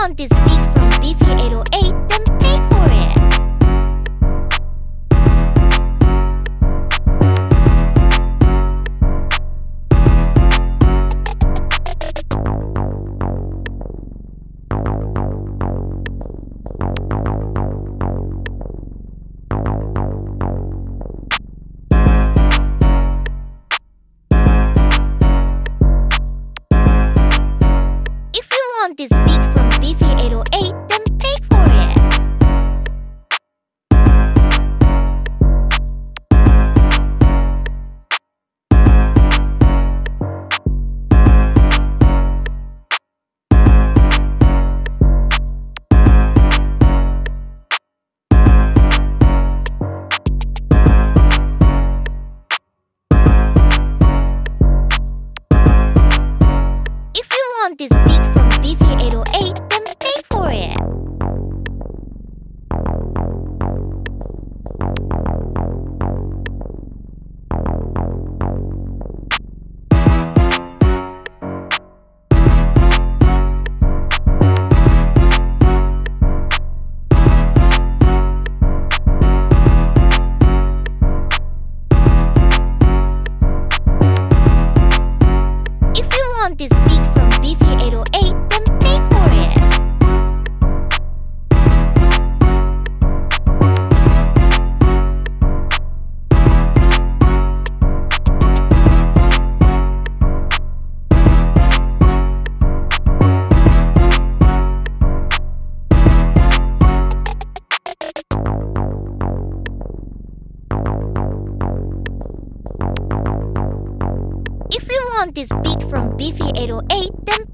want this beat from Beefy 808, then pay for it. this beat if you 808, then pay for it. this beat from Beefy want this beat from Beefy808 want this beat from Beefy 808, then